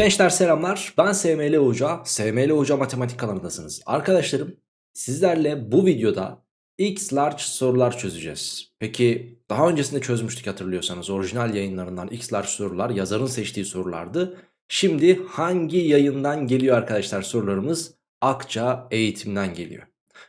Gençler selamlar ben SML Hoca, SML Hoca Matematik kanalındasınız. Arkadaşlarım sizlerle bu videoda X large sorular çözeceğiz. Peki daha öncesinde çözmüştük hatırlıyorsanız orijinal yayınlarından X large sorular yazarın seçtiği sorulardı. Şimdi hangi yayından geliyor arkadaşlar sorularımız? Akça Eğitim'den geliyor.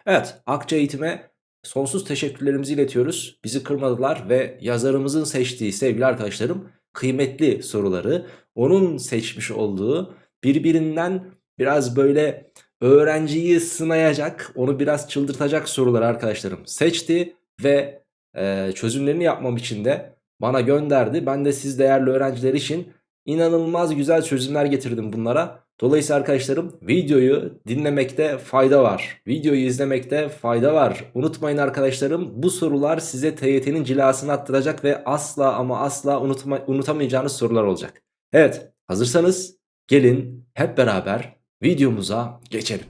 Evet Akça Eğitim'e sonsuz teşekkürlerimizi iletiyoruz. Bizi kırmadılar ve yazarımızın seçtiği sevgili arkadaşlarım kıymetli soruları onun seçmiş olduğu birbirinden biraz böyle öğrenciyi sınayacak onu biraz çıldırtacak soruları arkadaşlarım seçti ve e, çözümlerini yapmam için de bana gönderdi. Ben de siz değerli öğrenciler için inanılmaz güzel çözümler getirdim bunlara. Dolayısıyla arkadaşlarım videoyu dinlemekte fayda var. Videoyu izlemekte fayda var. Unutmayın arkadaşlarım bu sorular size TYT'nin cilasını attıracak ve asla ama asla unutma, unutamayacağınız sorular olacak. Evet hazırsanız gelin hep beraber videomuza geçelim.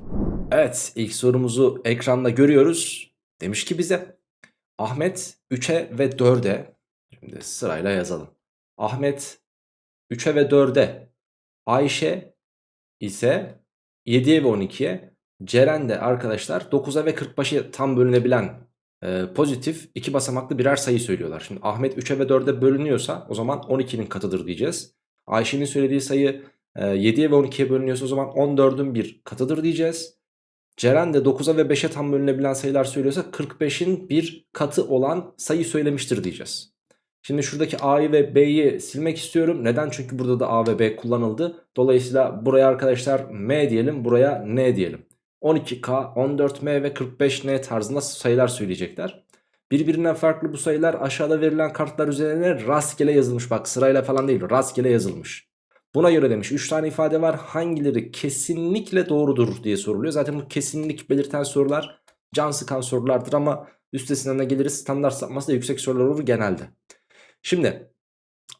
Evet ilk sorumuzu ekranda görüyoruz. Demiş ki bize Ahmet 3'e ve 4'e şimdi sırayla yazalım. Ahmet 3'e ve 4'e Ayşe ise 7'ye ve 12'ye Ceren de arkadaşlar 9'a ve 45'e tam bölünebilen e, pozitif iki basamaklı birer sayı söylüyorlar. Şimdi Ahmet 3'e ve 4'e bölünüyorsa o zaman 12'nin katıdır diyeceğiz. Ayşe'nin söylediği sayı e, 7'ye ve 12'ye bölünüyorsa o zaman 14'ün bir katıdır diyeceğiz. Ceren de 9'a ve 5'e tam bölünebilen sayılar söylüyorsa 45'in bir katı olan sayı söylemiştir diyeceğiz. Şimdi şuradaki A'yı ve B'yi silmek istiyorum. Neden? Çünkü burada da A ve B kullanıldı. Dolayısıyla buraya arkadaşlar M diyelim buraya N diyelim. 12K, 14M ve 45N tarzında sayılar söyleyecekler. Birbirinden farklı bu sayılar aşağıda verilen kartlar üzerine rastgele yazılmış. Bak sırayla falan değil rastgele yazılmış. Buna göre demiş 3 tane ifade var hangileri kesinlikle doğrudur diye soruluyor. Zaten bu kesinlik belirten sorular can sıkan sorulardır ama üstesinden de geliriz standart sapması da yüksek sorular olur genelde. Şimdi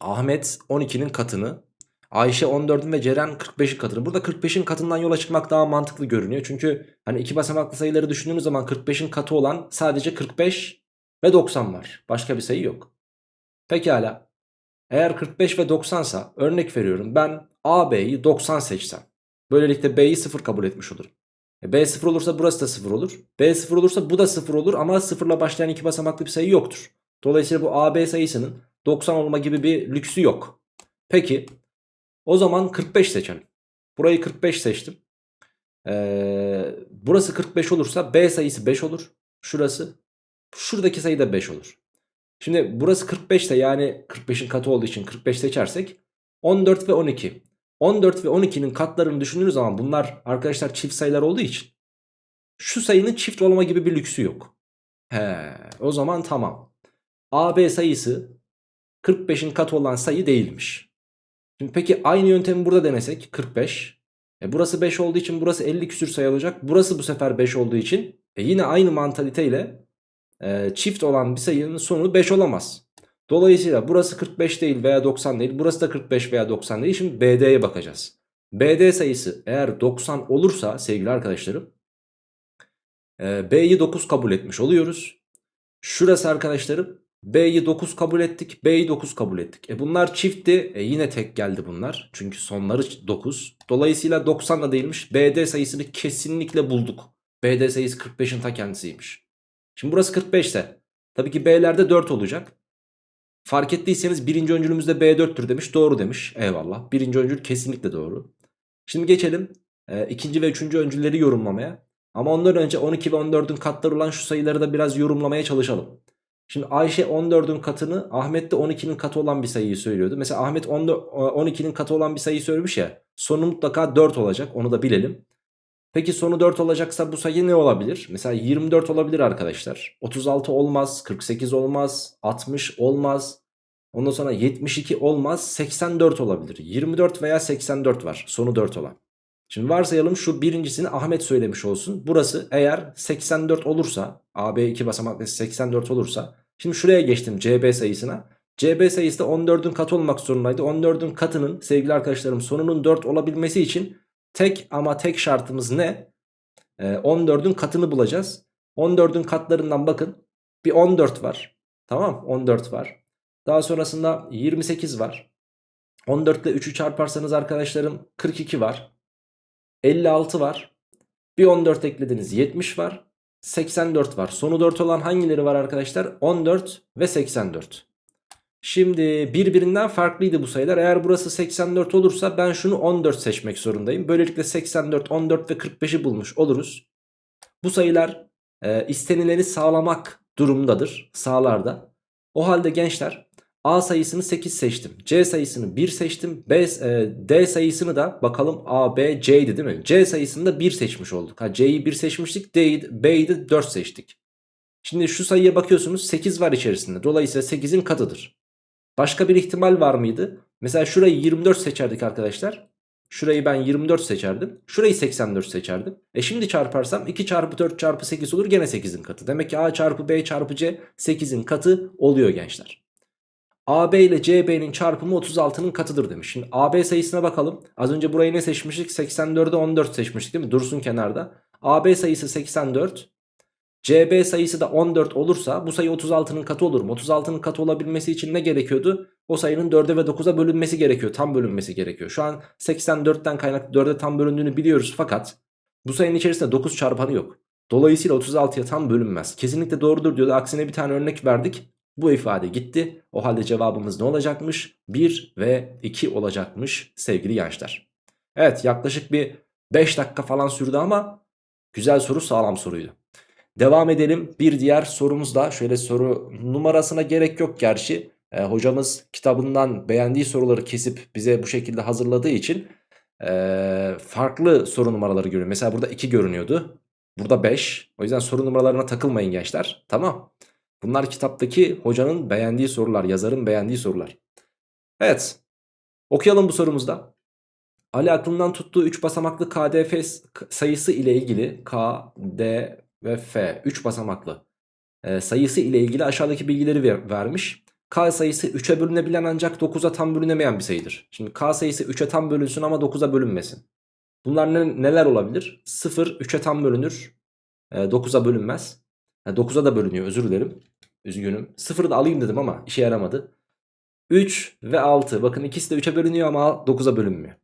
Ahmet 12'nin katını Ayşe 14'ün ve Ceren 45'in katını. Burada 45'in katından yola çıkmak daha mantıklı görünüyor. Çünkü hani iki basamaklı sayıları düşündüğümüz zaman 45'in katı olan sadece 45 ve 90 var. Başka bir sayı yok. Pekala. Eğer 45 ve 90 sa örnek veriyorum ben A, B'yi 90 seçsem. Böylelikle B'yi 0 kabul etmiş olurum. E B 0 olursa burası da 0 olur. B 0 olursa bu da 0 olur ama 0 ile başlayan iki basamaklı bir sayı yoktur. Dolayısıyla bu A, B sayısının 90 olma gibi bir lüksü yok. Peki o zaman 45 seçelim. Burayı 45 seçtim. Ee, burası 45 olursa B sayısı 5 olur. Şurası. Şuradaki sayı da 5 olur. Şimdi burası 45 ise yani 45'in katı olduğu için 45 seçersek 14 ve 12. 14 ve 12'nin katlarını düşündüğünüz zaman bunlar arkadaşlar çift sayılar olduğu için şu sayının çift olma gibi bir lüksü yok. He, o zaman tamam. AB sayısı 45'in katı olan sayı değilmiş. Şimdi peki aynı yöntemi burada denesek 45. E burası 5 olduğu için burası 50 küsür sayı olacak. Burası bu sefer 5 olduğu için e yine aynı mantaliteyle e, çift olan bir sayının sonu 5 olamaz. Dolayısıyla burası 45 değil veya 90 değil. Burası da 45 veya 90 değil. Şimdi BD'ye bakacağız. BD sayısı eğer 90 olursa sevgili arkadaşlarım e, B'yi 9 kabul etmiş oluyoruz. Şurası arkadaşlarım B'yi 9 kabul ettik. B'yi 9 kabul ettik. E bunlar çiftti. E yine tek geldi bunlar. Çünkü sonları 9. Dolayısıyla 90 da değilmiş. BD sayısını kesinlikle bulduk. BD sayısı 45'in ta kendisiymiş. Şimdi burası 45 ise tabii ki B'lerde 4 olacak. Fark ettiyseniz birinci öncülümüzde B4'tür demiş. Doğru demiş. Eyvallah. Birinci öncül kesinlikle doğru. Şimdi geçelim e, ikinci ve üçüncü öncülleri yorumlamaya. Ama ondan önce 12 ve 14'ün katları olan şu sayıları da biraz yorumlamaya çalışalım. Şimdi Ayşe 14'ün katını Ahmet de 12'nin katı olan bir sayıyı söylüyordu. Mesela Ahmet 12'nin katı olan bir sayıyı söylemiş ya. Sonu mutlaka 4 olacak onu da bilelim. Peki sonu 4 olacaksa bu sayı ne olabilir? Mesela 24 olabilir arkadaşlar. 36 olmaz, 48 olmaz, 60 olmaz. Ondan sonra 72 olmaz, 84 olabilir. 24 veya 84 var sonu 4 olan. Şimdi varsayalım şu birincisini Ahmet söylemiş olsun. Burası eğer 84 olursa AB2 basamaklı 84 olursa Şimdi şuraya geçtim CB sayısına. CB sayısı da 14'ün katı olmak zorundaydı. 14'ün katının sevgili arkadaşlarım sonunun 4 olabilmesi için tek ama tek şartımız ne? Ee, 14'ün katını bulacağız. 14'ün katlarından bakın bir 14 var. Tamam 14 var. Daha sonrasında 28 var. 14 ile 3'ü çarparsanız arkadaşlarım 42 var. 56 var. Bir 14 eklediniz 70 var. 84 var. Sonu 4 olan hangileri var arkadaşlar? 14 ve 84. Şimdi birbirinden farklıydı bu sayılar. Eğer burası 84 olursa ben şunu 14 seçmek zorundayım. Böylelikle 84, 14 ve 45'i bulmuş oluruz. Bu sayılar e, istenileni sağlamak durumundadır. Sağlarda. O halde gençler A sayısını 8 seçtim. C sayısını 1 seçtim. B, e, D sayısını da bakalım A, B, C'ydi değil mi? C sayısını da 1 seçmiş olduk. Ha, C'yi 1 seçmiştik. D'yi, B'yi de 4 seçtik. Şimdi şu sayıya bakıyorsunuz 8 var içerisinde. Dolayısıyla 8'in katıdır. Başka bir ihtimal var mıydı? Mesela şurayı 24 seçerdik arkadaşlar. Şurayı ben 24 seçerdim. Şurayı 84 seçerdim. E şimdi çarparsam 2 çarpı 4 çarpı 8 olur gene 8'in katı. Demek ki A çarpı B çarpı C 8'in katı oluyor gençler. AB ile CB'nin çarpımı 36'nın katıdır demiş. Şimdi AB sayısına bakalım. Az önce burayı ne seçmiştik? 84'e 14 seçmiştik değil mi? Dursun kenarda. AB sayısı 84. CB sayısı da 14 olursa bu sayı 36'nın katı olur mu? 36'nın katı olabilmesi için ne gerekiyordu? O sayının 4'e ve 9'a bölünmesi gerekiyor. Tam bölünmesi gerekiyor. Şu an 84'ten kaynaklı 4'e tam bölündüğünü biliyoruz fakat bu sayının içerisinde 9 çarpanı yok. Dolayısıyla 36'ya tam bölünmez. Kesinlikle doğrudur diyordu. Aksine bir tane örnek verdik. Bu ifade gitti. O halde cevabımız ne olacakmış? 1 ve 2 olacakmış sevgili gençler. Evet yaklaşık bir 5 dakika falan sürdü ama güzel soru sağlam soruydu. Devam edelim bir diğer sorumuz da şöyle soru numarasına gerek yok gerçi. E, hocamız kitabından beğendiği soruları kesip bize bu şekilde hazırladığı için e, farklı soru numaraları görüyor. Mesela burada 2 görünüyordu. Burada 5. O yüzden soru numaralarına takılmayın gençler. Tamam. Bunlar kitaptaki hocanın beğendiği sorular, yazarın beğendiği sorular. Evet. Okuyalım bu sorumuzda. Ali aklından tuttuğu 3 basamaklı KDF sayısı ile ilgili K, D ve F 3 basamaklı e, sayısı ile ilgili aşağıdaki bilgileri ver, vermiş. K sayısı 3'e bölünebilen ancak 9'a tam bölünemeyen bir sayıdır. Şimdi K sayısı 3'e tam bölünsün ama 9'a bölünmesin. Bunlar ne, neler olabilir? 0 3'e tam bölünür. E, 9'a bölünmez. Yani 9'a da bölünüyor özür dilerim. Üzgünüm. 0'ı da alayım dedim ama işe yaramadı. 3 ve 6. Bakın ikisi de 3'e bölünüyor ama 9'a bölünmüyor.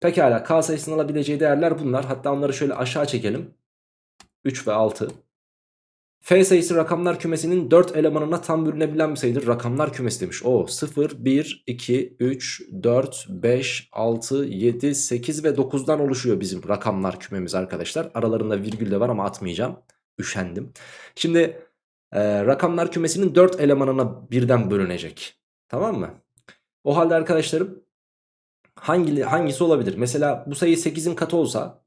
Pekala K sayısının alabileceği değerler bunlar. Hatta onları şöyle aşağı çekelim. 3 ve 6. F sayısı rakamlar kümesinin 4 elemanına tam bölünebilen bir sayıdır. Rakamlar kümesi demiş. O 0, 1, 2, 3, 4, 5, 6, 7, 8 ve 9'dan oluşuyor bizim rakamlar kümemiz arkadaşlar. Aralarında virgül de var ama atmayacağım. Üşendim. Şimdi e, rakamlar kümesinin 4 elemanına birden bölünecek. Tamam mı? O halde arkadaşlarım hangi, hangisi olabilir? Mesela bu sayı 8'in katı olsa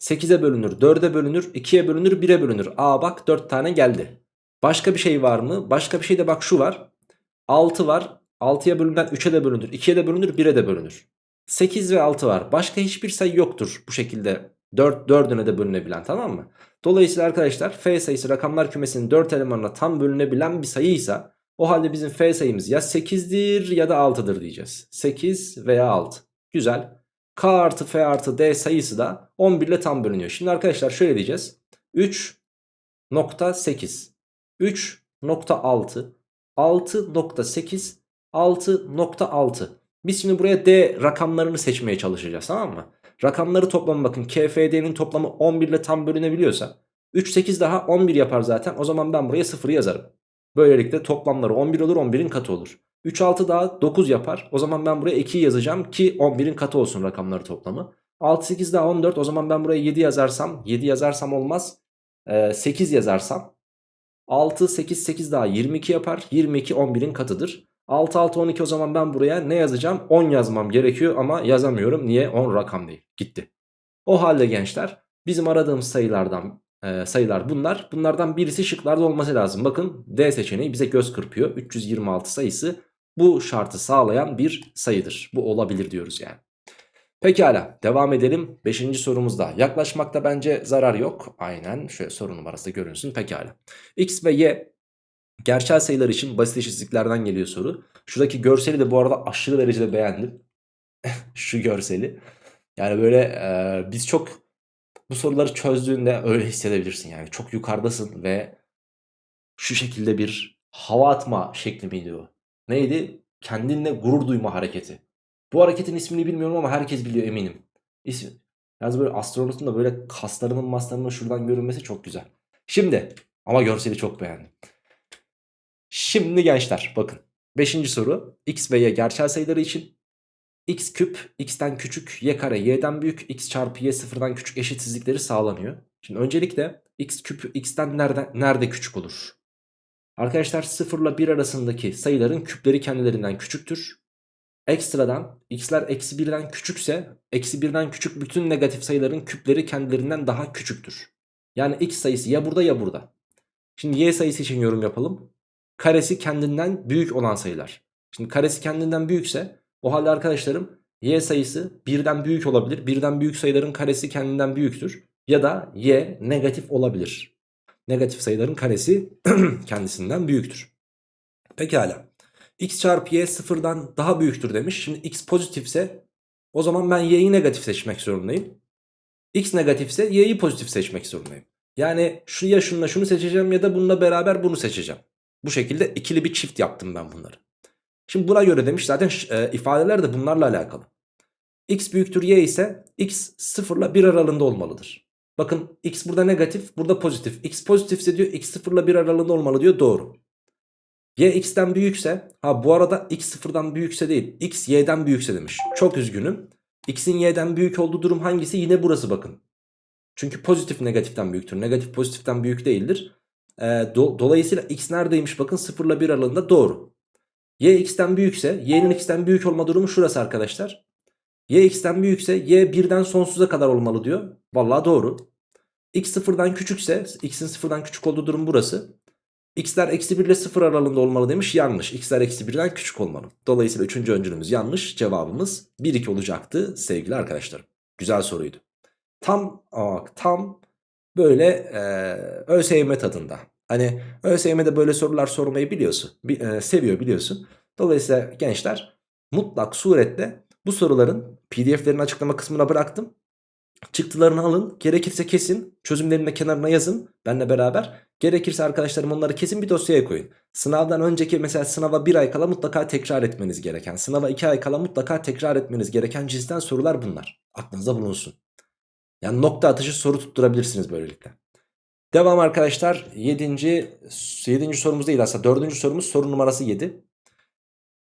8'e bölünür, 4'e bölünür, 2'ye bölünür, 1'e bölünür. Aa bak 4 tane geldi. Başka bir şey var mı? Başka bir şey de bak şu var. 6 var. 6'ya bölünden 3'e de bölünür, 2'ye de bölünür, 1'e de bölünür. 8 ve 6 var. Başka hiçbir sayı yoktur bu şekilde 4 4'üne de bölünebilen tamam mı? Dolayısıyla arkadaşlar f sayısı rakamlar kümesinin 4 elemanına tam bölünebilen bir sayıysa o halde bizim f sayımız ya 8'dir ya da 6'dır diyeceğiz. 8 veya 6. Güzel. K artı F artı D sayısı da 11 ile tam bölünüyor. Şimdi arkadaşlar şöyle diyeceğiz. 3.8 3.6 6.8 6.6 Biz şimdi buraya D rakamlarını seçmeye çalışacağız tamam mı? Rakamları toplamı bakın KFD'nin toplamı 11 ile tam bölünebiliyorsa 3 8 daha 11 yapar zaten. O zaman ben buraya 0 yazarım. Böylelikle toplamları 11 olur 11'in katı olur. 3 6 daha 9 yapar. O zaman ben buraya 2 yazacağım ki 11'in katı olsun rakamları toplamı. 6 8 daha 14 o zaman ben buraya 7 yazarsam 7 yazarsam olmaz. Ee, 8 yazarsam 6 8 8 daha 22 yapar. 22 11'in katıdır. 6 6 12 o zaman ben buraya ne yazacağım? 10 yazmam gerekiyor ama yazamıyorum. Niye? 10 rakam değil. Gitti. O halde gençler bizim aradığımız sayılardan e, sayılar bunlar. Bunlardan birisi şıklarda olması lazım. Bakın D seçeneği bize göz kırpıyor. 326 sayısı bu şartı sağlayan bir sayıdır. Bu olabilir diyoruz yani. Pekala devam edelim 5. sorumuzda. Yaklaşmakta bence zarar yok. Aynen şöyle soru numarası görünsün pekala. X ve Y gerçel sayılar için basit eşitliklerden geliyor soru. Şuradaki görseli de bu arada aşırı derecede beğendim. Şu görseli. Yani böyle e, biz çok bu soruları çözdüğünde öyle hissedebilirsin yani. Çok yukarıdasın ve şu şekilde bir hava atma şekli miydi o? Neydi? Kendinle gurur duyma hareketi. Bu hareketin ismini bilmiyorum ama herkes biliyor eminim. İsmi. Yalnız böyle astronotun da böyle kaslarının maslarının şuradan görünmesi çok güzel. Şimdi ama görseli çok beğendim. Şimdi gençler bakın. Beşinci soru. X ve Y gerçel sayıları için x küp x'ten küçük y kare y'den büyük x çarpı y sıfırdan küçük eşitsizlikleri sağlanıyor. Şimdi öncelikle x küp x'ten nerede, nerede küçük olur? Arkadaşlar 0 ile 1 arasındaki sayıların küpleri kendilerinden küçüktür. Ekstradan x'ler eksi 1'den küçükse eksi 1'den küçük bütün negatif sayıların küpleri kendilerinden daha küçüktür. Yani x sayısı ya burada ya burada. Şimdi y sayısı için yorum yapalım. Karesi kendinden büyük olan sayılar. Şimdi karesi kendinden büyükse o halde arkadaşlarım y sayısı birden büyük olabilir. Birden büyük sayıların karesi kendinden büyüktür. Ya da y negatif olabilir. Negatif sayıların karesi kendisinden büyüktür. Pekala. x çarpı y sıfırdan daha büyüktür demiş. Şimdi x pozitifse o zaman ben y'yi negatif seçmek zorundayım. x negatifse y'yi pozitif seçmek zorundayım. Yani şu ya şununla şunu seçeceğim ya da bununla beraber bunu seçeceğim. Bu şekilde ikili bir çift yaptım ben bunları. Şimdi buna göre demiş zaten e, ifadeler de bunlarla alakalı. x büyüktür y ise x 0 ile 1 aralığında olmalıdır. Bakın x burada negatif burada pozitif. x pozitifse diyor x 0 ile 1 aralığında olmalı diyor doğru. y x'ten büyükse ha bu arada x 0'dan büyükse değil x y'den büyükse demiş. Çok üzgünüm. x'in y'den büyük olduğu durum hangisi? Yine burası bakın. Çünkü pozitif negatiften büyüktür. Negatif pozitiften büyük değildir. E, do dolayısıyla x neredeymiş bakın 0 ile 1 aralığında doğru. Y x'ten büyükse y'nin x'ten büyük olma durumu şurası arkadaşlar. Y x'ten büyükse y birden sonsuza kadar olmalı diyor. Vallahi doğru. X sıfırdan küçükse x'in sıfırdan küçük olduğu durum burası. X'ler eksi 1 ile 0 aralığında olmalı demiş yanlış. X'ler eksi 1'den küçük olmalı. Dolayısıyla 3. öncülümüz yanlış. Cevabımız 1-2 olacaktı sevgili arkadaşlarım. Güzel soruydu. Tam tam böyle e, ÖSYM tadında. Hani ÖSYM'de böyle sorular sormayı biliyorsun. Bi, e, seviyor biliyorsun. Dolayısıyla gençler mutlak surette bu soruların pdf'lerin açıklama kısmına bıraktım. Çıktılarını alın. Gerekirse kesin. Çözümlerini de kenarına yazın. Benle beraber. Gerekirse arkadaşlarım onları kesin bir dosyaya koyun. Sınavdan önceki mesela sınava bir ay kala mutlaka tekrar etmeniz gereken. Sınava iki ay kala mutlaka tekrar etmeniz gereken cinsten sorular bunlar. Aklınıza bulunsun. Yani nokta atışı soru tutturabilirsiniz böylelikle. Devam arkadaşlar 7. 7. sorumuz değil aslında 4. sorumuz soru numarası 7.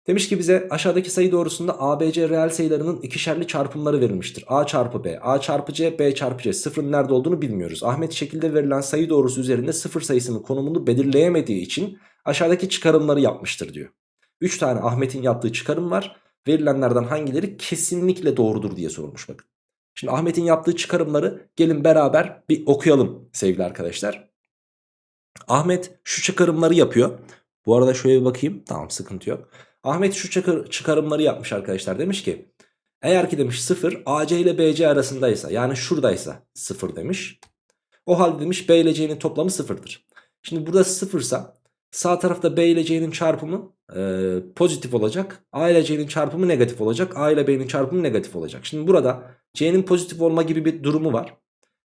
Demiş ki bize aşağıdaki sayı doğrusunda ABC reel sayılarının ikişerli çarpımları verilmiştir. A çarpı B, A çarpı C, B çarpı C. Sıfırın nerede olduğunu bilmiyoruz. Ahmet şekilde verilen sayı doğrusu üzerinde sıfır sayısının konumunu belirleyemediği için aşağıdaki çıkarımları yapmıştır diyor. 3 tane Ahmet'in yaptığı çıkarım var. Verilenlerden hangileri kesinlikle doğrudur diye sorulmuş bakın. Şimdi Ahmet'in yaptığı çıkarımları gelin beraber bir okuyalım sevgili arkadaşlar. Ahmet şu çıkarımları yapıyor. Bu arada şöyle bir bakayım. Tamam sıkıntı yok. Ahmet şu çıkarımları yapmış arkadaşlar. Demiş ki eğer ki demiş 0 AC ile BC arasındaysa yani şuradaysa 0 demiş. O halde demiş B ile C'nin toplamı 0'dır. Şimdi burada 0 ise sağ tarafta B ile C'nin çarpımı e, pozitif olacak. A ile C'nin çarpımı negatif olacak. A ile B'nin çarpımı negatif olacak. Şimdi burada C'nin pozitif olma gibi bir durumu var.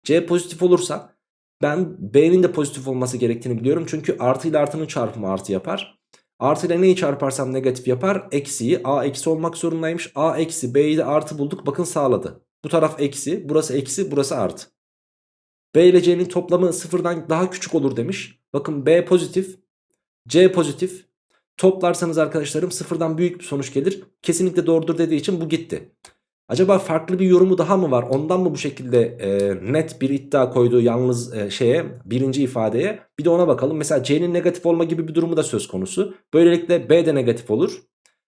C pozitif olursa ben B'nin de pozitif olması gerektiğini biliyorum. Çünkü artı ile artının çarpımı artı yapar. Artı ile neyi çarparsam negatif yapar? Eksiyi A eksi olmak zorundaymış. A eksi B'yi de artı bulduk. Bakın sağladı. Bu taraf eksi. Burası eksi. Burası artı. B ile C'nin toplamı sıfırdan daha küçük olur demiş. Bakın B pozitif. C pozitif. Toplarsanız arkadaşlarım sıfırdan büyük bir sonuç gelir. Kesinlikle doğrudur dediği için bu gitti. Acaba farklı bir yorumu daha mı var? Ondan mı bu şekilde e, net bir iddia koyduğu yalnız e, şeye birinci ifadeye? Bir de ona bakalım. Mesela C'nin negatif olma gibi bir durumu da söz konusu. Böylelikle B de negatif olur.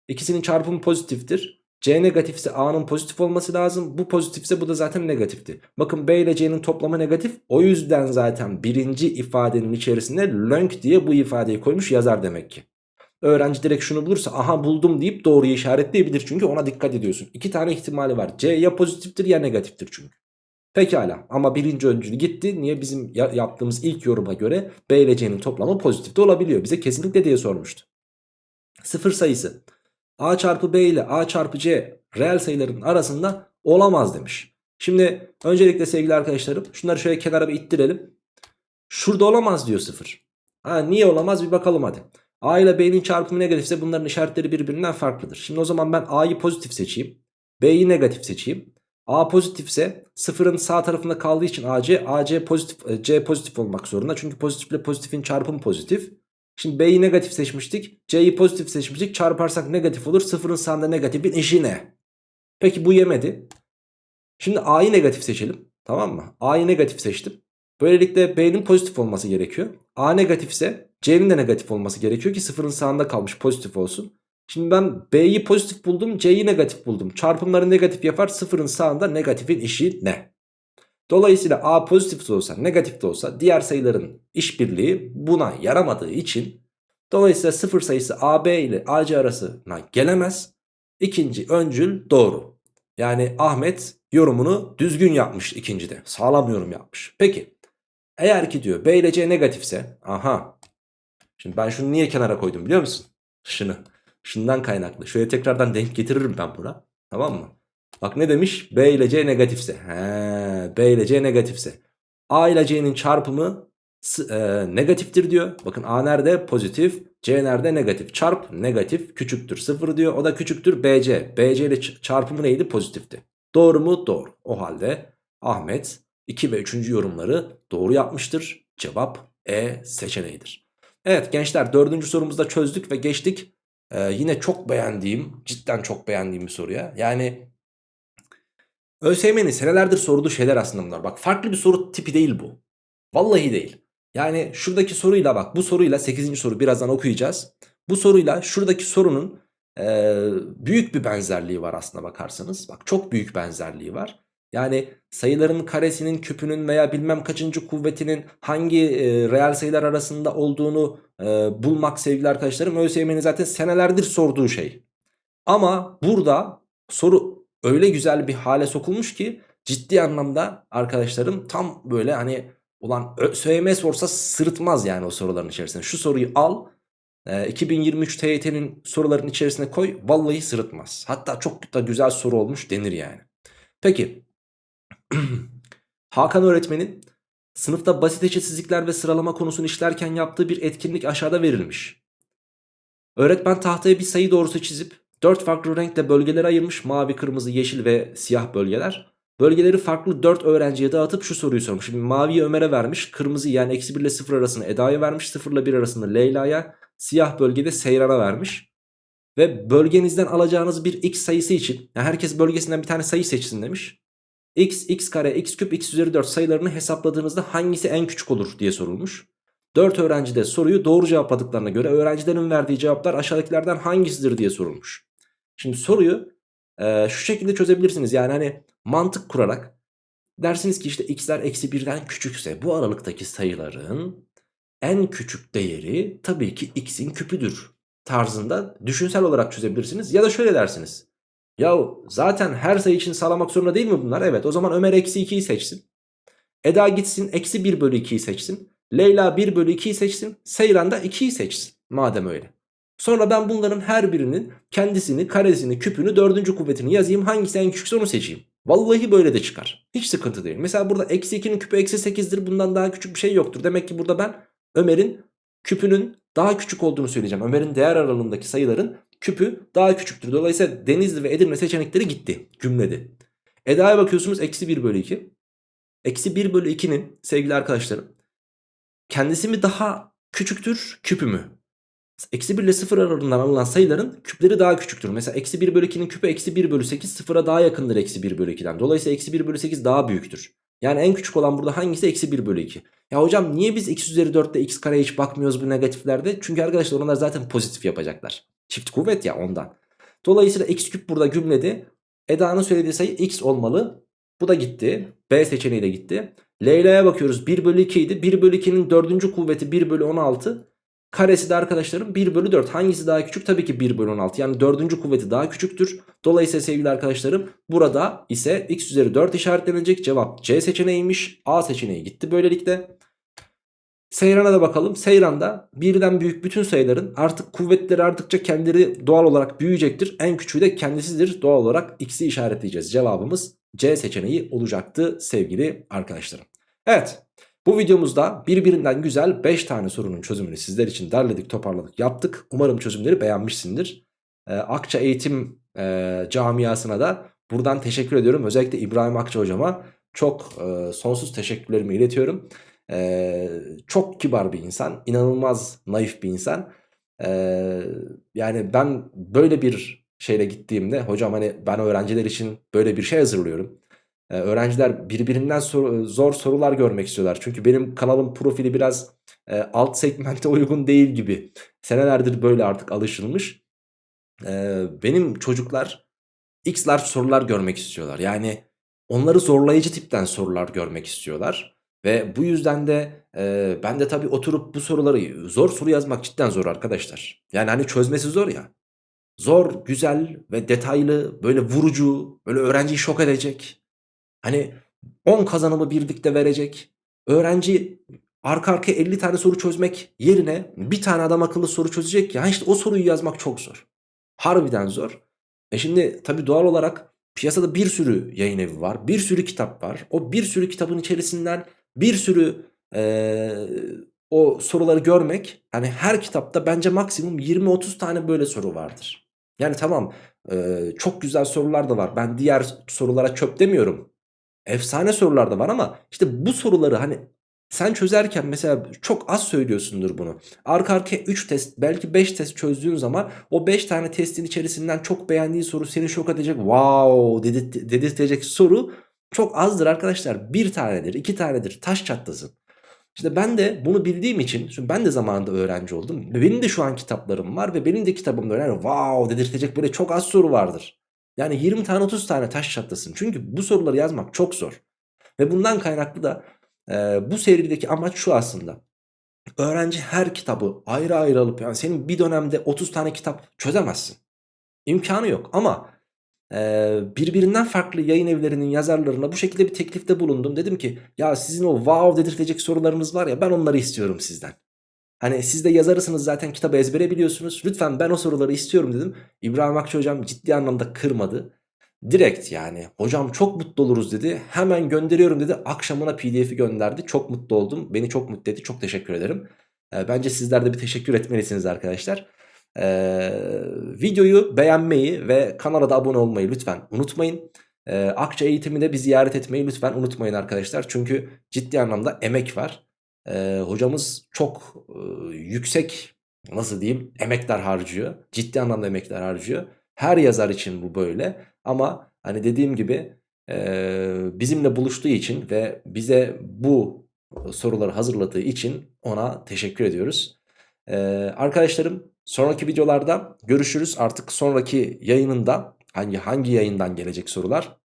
İkisinin çarpımı pozitiftir. C negatifse A'nın pozitif olması lazım. Bu pozitifse bu da zaten negatifti. Bakın B ile C'nin toplamı negatif. O yüzden zaten birinci ifadenin içerisinde lönk diye bu ifadeyi koymuş yazar demek ki. Öğrenci direkt şunu bulursa aha buldum deyip doğruyu işaretleyebilir. Çünkü ona dikkat ediyorsun. İki tane ihtimali var. C ya pozitiftir ya negatiftir çünkü. Pekala ama birinci öncül gitti. Niye bizim yaptığımız ilk yoruma göre B ile C'nin toplamı pozitif de olabiliyor. Bize kesinlikle diye sormuştu. Sıfır sayısı A çarpı B ile A çarpı C reel sayıların arasında olamaz demiş. Şimdi öncelikle sevgili arkadaşlarım şunları şöyle kenara bir ittirelim. Şurada olamaz diyor sıfır. Ha, niye olamaz bir bakalım hadi. A ile B'nin çarpımı negatifse bunların işaretleri birbirinden farklıdır. Şimdi o zaman ben A'yı pozitif seçeyim. B'yi negatif seçeyim. A pozitifse sıfırın sağ tarafında kaldığı için AC, AC pozitif, e, C pozitif olmak zorunda. Çünkü pozitifle pozitifin çarpımı pozitif. Şimdi B'yi negatif seçmiştik. C'yi pozitif seçmiştik. Çarparsak negatif olur. Sıfırın sağında negatifin işi ne? Peki bu yemedi. Şimdi A'yı negatif seçelim. Tamam mı? A'yı negatif seçtim. Böylelikle B'nin pozitif olması gerekiyor. A negatifse C'nin de negatif olması gerekiyor ki sıfırın sağında kalmış pozitif olsun. Şimdi ben B'yi pozitif buldum C'yi negatif buldum. Çarpımları negatif yapar sıfırın sağında negatifin işi ne? Dolayısıyla A pozitif de olsa negatif de olsa diğer sayıların işbirliği buna yaramadığı için dolayısıyla sıfır sayısı AB ile AC arasına gelemez. İkinci öncül doğru. Yani Ahmet yorumunu düzgün yapmış ikincide. Sağlam yorum yapmış. Peki eğer ki diyor B ile C negatifse aha şimdi ben şunu niye kenara koydum biliyor musun? Şunu. Şundan kaynaklı. Şöyle tekrardan denk getiririm ben buna. Tamam mı? Bak ne demiş? B ile C negatifse. He, B ile C negatifse. A ile C'nin çarpımı e, negatiftir diyor. Bakın A nerede? Pozitif. C nerede? Negatif. Çarp negatif küçüktür 0 diyor. O da küçüktür BC. BC ile çarpımı neydi? Pozitifti. Doğru mu? Doğru. O halde Ahmet 2 ve 3. yorumları doğru yapmıştır. Cevap E seçeneğidir. Evet gençler dördüncü sorumuzda çözdük ve geçtik. Ee, yine çok beğendiğim, cidden çok beğendiğim bir soruya. Yani ÖSYM'nin senelerdir sorduğu şeyler aslında bunlar. Bak farklı bir soru tipi değil bu. Vallahi değil. Yani şuradaki soruyla bak bu soruyla 8. soru birazdan okuyacağız. Bu soruyla şuradaki sorunun e, büyük bir benzerliği var aslında bakarsanız. Bak çok büyük benzerliği var. Yani sayıların karesinin küpünün veya bilmem kaçıncı kuvvetinin hangi e, reel sayılar arasında olduğunu e, bulmak sevgili arkadaşlarım ÖSYM'nin zaten senelerdir sorduğu şey. Ama burada soru öyle güzel bir hale sokulmuş ki ciddi anlamda arkadaşlarım tam böyle hani ulan ÖSYM sorsa sırıtmaz yani o soruların içerisinde. Şu soruyu al e, 2023 TYT'nin soruların içerisine koy vallahi sırıtmaz. Hatta çok da güzel soru olmuş denir yani. Peki Hakan öğretmenin sınıfta basit eşitsizlikler ve sıralama konusunu işlerken yaptığı bir etkinlik aşağıda verilmiş. Öğretmen tahtaya bir sayı doğrusu çizip 4 farklı renkte bölgelere ayırmış. Mavi, kırmızı, yeşil ve siyah bölgeler. Bölgeleri farklı 4 öğrenciye dağıtıp şu soruyu sormuş. Şimdi maviyi Ömer'e vermiş. Kırmızı yani eksi 1 ile 0 arasında Eda'ya vermiş. 0 ile 1 arasında Leyla'ya. Siyah bölgede Seyran'a vermiş. Ve bölgenizden alacağınız bir x sayısı için yani herkes bölgesinden bir tane sayı seçsin demiş x, x kare, x küp, x üzeri 4 sayılarını hesapladığınızda hangisi en küçük olur diye sorulmuş. 4 öğrenci de soruyu doğru cevapladıklarına göre öğrencilerin verdiği cevaplar aşağıdakilerden hangisidir diye sorulmuş. Şimdi soruyu e, şu şekilde çözebilirsiniz. Yani hani mantık kurarak dersiniz ki işte x'ler eksi 1'den küçükse bu aralıktaki sayıların en küçük değeri tabii ki x'in küpüdür tarzında düşünsel olarak çözebilirsiniz. Ya da şöyle dersiniz. Yahu zaten her sayı için sağlamak zorunda değil mi bunlar? Evet o zaman Ömer eksi 2'yi seçsin. Eda gitsin eksi 1 bölü 2'yi seçsin. Leyla 1 bölü 2'yi seçsin. Seyran da 2'yi seçsin. Madem öyle. Sonra ben bunların her birinin kendisini, karesini, küpünü, dördüncü kuvvetini yazayım. Hangisi en küçükse onu seçeyim. Vallahi böyle de çıkar. Hiç sıkıntı değil. Mesela burada eksi 2'nin küpü eksi 8'dir. Bundan daha küçük bir şey yoktur. Demek ki burada ben Ömer'in küpünün daha küçük olduğunu söyleyeceğim. Ömer'in değer aralığındaki sayıların küpü daha küçüktür. Dolayısıyla Denizli ve Edirne seçenekleri gitti cümlede. Eda'ya bakıyorsunuz eksi 1 bölü 2. Eksi 1 bölü 2'nin sevgili arkadaşlarım kendisi mi daha küçüktür küpü mü? Eksi 1 ile 0 aralığından alınan sayıların küpleri daha küçüktür. Mesela eksi 1 bölü 2'nin küpü eksi 1 bölü 8 sıfıra daha yakındır eksi 1 bölü 2'den. Dolayısıyla eksi 1 bölü 8 daha büyüktür. Yani en küçük olan burada hangisi? Eksi 1 bölü 2. Ya hocam niye biz x üzeri 4'te x kareye hiç bakmıyoruz bu negatiflerde? Çünkü arkadaşlar onlar zaten pozitif yapacaklar. Çift kuvvet ya ondan. Dolayısıyla x küp burada gümledi. Eda'nın söylediği sayı x olmalı. Bu da gitti. B seçeneği de gitti. Leyla'ya bakıyoruz 1 bölü 2 idi. 1 bölü 2'nin dördüncü kuvveti 1 bölü 16. Karesi de arkadaşlarım 1 bölü 4. Hangisi daha küçük? Tabii ki 1 bölü 16. Yani dördüncü kuvveti daha küçüktür. Dolayısıyla sevgili arkadaşlarım burada ise x üzeri 4 işaretlenecek. Cevap C seçeneğiymiş. A seçeneği gitti böylelikle. Seyran'a da bakalım. Seyran'da birden büyük bütün sayıların artık kuvvetleri arttıkça kendileri doğal olarak büyüyecektir. En küçüğü de kendisidir. Doğal olarak x'i işaretleyeceğiz. Cevabımız C seçeneği olacaktı sevgili arkadaşlarım. Evet Bu videomuzda birbirinden güzel 5 tane sorunun çözümünü sizler için derledik toparladık yaptık. Umarım çözümleri beğenmişsindir. Ee, Akça Eğitim e, camiasına da buradan teşekkür ediyorum. Özellikle İbrahim Akça hocama çok e, sonsuz teşekkürlerimi iletiyorum. E, çok kibar bir insan, inanılmaz naif bir insan. E, yani ben böyle bir şeyle gittiğimde hocam hani ben öğrenciler için böyle bir şey hazırlıyorum. Ee, öğrenciler birbirinden sor, zor sorular görmek istiyorlar. Çünkü benim kanalım profili biraz e, alt segmente uygun değil gibi. Senelerdir böyle artık alışılmış. Ee, benim çocuklar x sorular görmek istiyorlar. Yani onları zorlayıcı tipten sorular görmek istiyorlar. Ve bu yüzden de e, ben de tabii oturup bu soruları zor soru yazmak cidden zor arkadaşlar. Yani hani çözmesi zor ya. Zor, güzel ve detaylı, böyle vurucu, böyle öğrenciyi şok edecek. Hani 10 kazanımı birlikte verecek. Öğrenci arka arkaya 50 tane soru çözmek yerine bir tane adam akıllı soru çözecek ya işte o soruyu yazmak çok zor. Harbiden zor. E şimdi tabii doğal olarak piyasada bir sürü yayın evi var. Bir sürü kitap var. O bir sürü kitabın içerisinden bir sürü ee, o soruları görmek hani her kitapta bence maksimum 20-30 tane böyle soru vardır. Yani tamam e, çok güzel sorular da var. Ben diğer sorulara çöp demiyorum. Efsane sorular da var ama işte bu soruları hani sen çözerken mesela çok az söylüyorsundur bunu. Arka arkaya 3 test belki 5 test çözdüğün zaman o 5 tane testin içerisinden çok beğendiğin soru seni şok edecek. Wow dedirtecek soru çok azdır arkadaşlar. Bir tanedir, iki tanedir. Taş çatlasın. İşte ben de bunu bildiğim için, çünkü ben de zamanında öğrenci oldum. Ve benim de şu an kitaplarım var ve benim de kitabımda öyle wow dedirtecek böyle çok az soru vardır. Yani 20 tane 30 tane taş çatlasın. Çünkü bu soruları yazmak çok zor. Ve bundan kaynaklı da e, bu serideki amaç şu aslında. Öğrenci her kitabı ayrı ayrı alıp yani senin bir dönemde 30 tane kitap çözemezsin. İmkanı yok ama birbirinden farklı yayın evlerinin yazarlarına bu şekilde bir teklifte bulundum. Dedim ki ya sizin o wow dedirtecek sorularınız var ya ben onları istiyorum sizden. Hani siz de yazarısınız zaten kitabı ezbere biliyorsunuz. Lütfen ben o soruları istiyorum dedim. İbrahim Akça hocam ciddi anlamda kırmadı. Direkt yani hocam çok mutlu oluruz dedi. Hemen gönderiyorum dedi. Akşamına pdf'i gönderdi. Çok mutlu oldum. Beni çok mutlu etti. Çok teşekkür ederim. Bence sizler de bir teşekkür etmelisiniz arkadaşlar. Ee, videoyu beğenmeyi ve kanala da abone olmayı lütfen unutmayın. Ee, Akça eğitiminde bir ziyaret etmeyi lütfen unutmayın arkadaşlar. Çünkü ciddi anlamda emek var. Ee, hocamız çok e, yüksek nasıl diyeyim emekler harcıyor. Ciddi anlamda emekler harcıyor. Her yazar için bu böyle. Ama hani dediğim gibi e, bizimle buluştuğu için ve bize bu soruları hazırladığı için ona teşekkür ediyoruz. Ee, arkadaşlarım Sonraki videolarda görüşürüz. Artık sonraki yayınında hangi hangi yayından gelecek sorular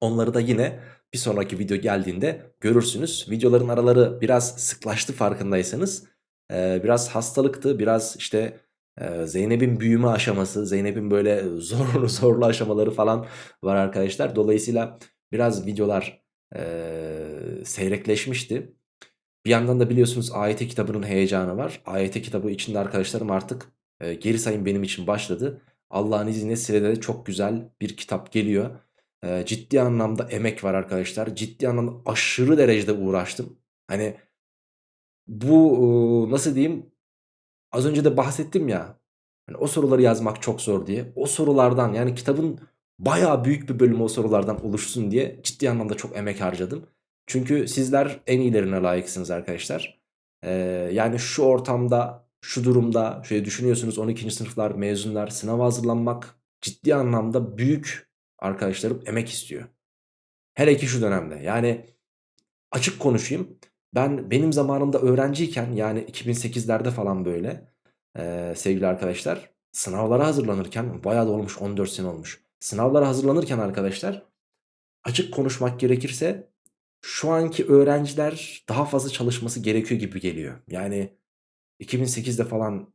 onları da yine bir sonraki video geldiğinde görürsünüz. Videoların araları biraz sıklaştı farkındaysanız. Ee, biraz hastalıktı biraz işte e, Zeynep'in büyüme aşaması Zeynep'in böyle zorlu zorlu aşamaları falan var arkadaşlar. Dolayısıyla biraz videolar e, seyrekleşmişti. Bir yandan da biliyorsunuz AYT kitabının heyecanı var. AYT kitabı içinde arkadaşlarım artık e, geri sayım benim için başladı. Allah'ın izniyle sırada de çok güzel bir kitap geliyor. E, ciddi anlamda emek var arkadaşlar. Ciddi anlamda aşırı derecede uğraştım. Hani bu e, nasıl diyeyim az önce de bahsettim ya. Hani o soruları yazmak çok zor diye. O sorulardan yani kitabın bayağı büyük bir bölümü o sorulardan oluşsun diye ciddi anlamda çok emek harcadım. Çünkü sizler en iyilerine layıksınız arkadaşlar. Ee, yani şu ortamda, şu durumda şöyle düşünüyorsunuz 12. sınıflar, mezunlar sınava hazırlanmak ciddi anlamda büyük arkadaşlarım emek istiyor. Hele ki şu dönemde. Yani açık konuşayım. Ben benim zamanımda öğrenciyken yani 2008'lerde falan böyle e, sevgili arkadaşlar sınavlara hazırlanırken bayağı da olmuş 14 sene olmuş. Sınavlara hazırlanırken arkadaşlar açık konuşmak gerekirse şu anki öğrenciler daha fazla çalışması gerekiyor gibi geliyor. Yani 2008'de falan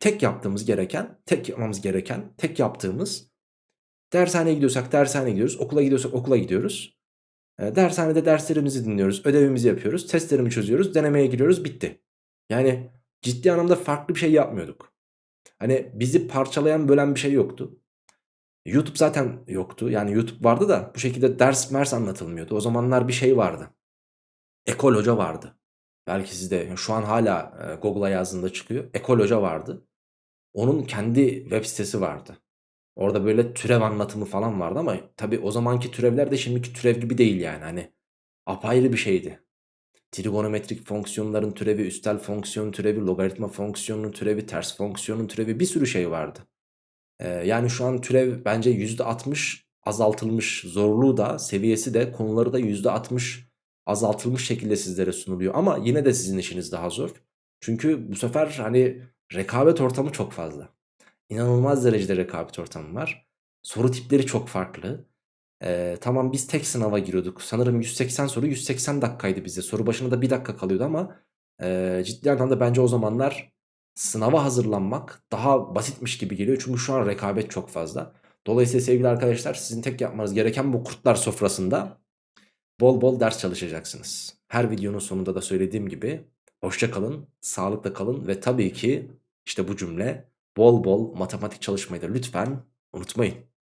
tek yaptığımız gereken, tek yapmamız gereken, tek yaptığımız dershaneye gidiyorsak dershaneye gidiyoruz, okula gidiyorsak okula gidiyoruz. E, dershanede derslerimizi dinliyoruz, ödevimizi yapıyoruz, testlerimi çözüyoruz, denemeye giriyoruz, bitti. Yani ciddi anlamda farklı bir şey yapmıyorduk. Hani bizi parçalayan, bölen bir şey yoktu. YouTube zaten yoktu. Yani YouTube vardı da bu şekilde ders mers anlatılmıyordu. O zamanlar bir şey vardı. Ekol Hoca vardı. Belki sizde şu an hala e, Google'a yazdığında çıkıyor. Ekol Hoca vardı. Onun kendi web sitesi vardı. Orada böyle türev anlatımı falan vardı ama tabii o zamanki türevler de şimdiki türev gibi değil yani. Hani apayrı bir şeydi. Trigonometrik fonksiyonların türevi, üstel fonksiyon türevi, logaritma fonksiyonunun türevi, ters fonksiyonun türevi bir sürü şey vardı. Ee, yani şu an türev bence %60 azaltılmış zorluğu da seviyesi de konuları da %60 azaltılmış şekilde sizlere sunuluyor. Ama yine de sizin işiniz daha zor. Çünkü bu sefer hani rekabet ortamı çok fazla. İnanılmaz derecede rekabet ortamı var. Soru tipleri çok farklı. Ee, tamam biz tek sınava giriyorduk. Sanırım 180 soru 180 dakikaydı bize. Soru başına da bir dakika kalıyordu ama e, ciddi anlamda bence o zamanlar sınava hazırlanmak daha basitmiş gibi geliyor. Çünkü şu an rekabet çok fazla. Dolayısıyla sevgili arkadaşlar sizin tek yapmanız gereken bu kurtlar sofrasında bol bol ders çalışacaksınız. Her videonun sonunda da söylediğim gibi hoşça kalın, sağlıkla kalın ve tabii ki işte bu cümle bol bol matematik çalışmayı da lütfen unutmayın.